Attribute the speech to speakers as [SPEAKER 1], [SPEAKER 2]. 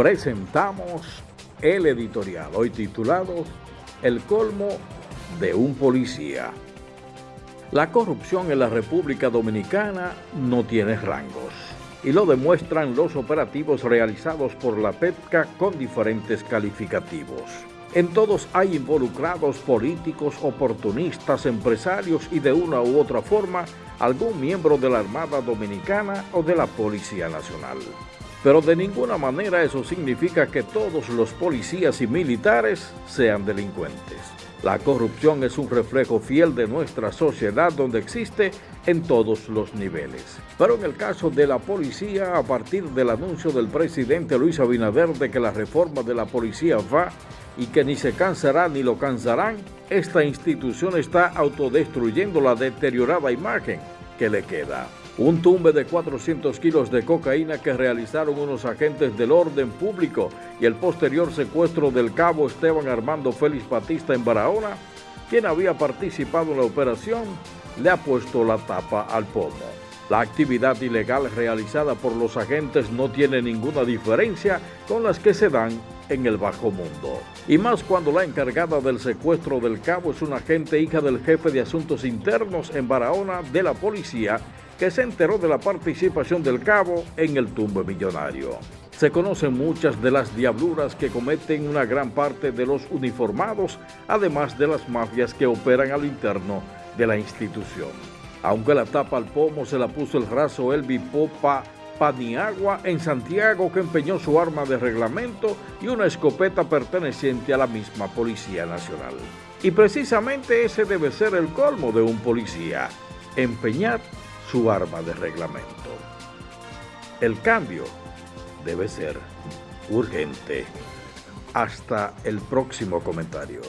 [SPEAKER 1] presentamos el editorial, hoy titulado El colmo de un policía. La corrupción en la República Dominicana no tiene rangos y lo demuestran los operativos realizados por la PEPCA con diferentes calificativos. En todos hay involucrados políticos, oportunistas, empresarios y de una u otra forma algún miembro de la Armada Dominicana o de la Policía Nacional. Pero de ninguna manera eso significa que todos los policías y militares sean delincuentes. La corrupción es un reflejo fiel de nuestra sociedad donde existe en todos los niveles. Pero en el caso de la policía, a partir del anuncio del presidente Luis Abinader de que la reforma de la policía va y que ni se cansará ni lo cansarán, esta institución está autodestruyendo la deteriorada imagen que le queda. Un tumbe de 400 kilos de cocaína que realizaron unos agentes del orden público y el posterior secuestro del cabo Esteban Armando Félix Batista en Barahona, quien había participado en la operación, le ha puesto la tapa al pomo. La actividad ilegal realizada por los agentes no tiene ninguna diferencia con las que se dan en el bajo mundo. Y más cuando la encargada del secuestro del cabo es una agente hija del jefe de asuntos internos en Barahona de la policía que se enteró de la participación del cabo en el tumbe millonario. Se conocen muchas de las diabluras que cometen una gran parte de los uniformados, además de las mafias que operan al interno de la institución. Aunque la tapa al pomo se la puso el raso Elvi Popa Paniagua en Santiago que empeñó su arma de reglamento y una escopeta perteneciente a la misma Policía Nacional. Y precisamente ese debe ser el colmo de un policía, empeñar su arma de reglamento. El cambio debe ser urgente. Hasta el próximo comentario.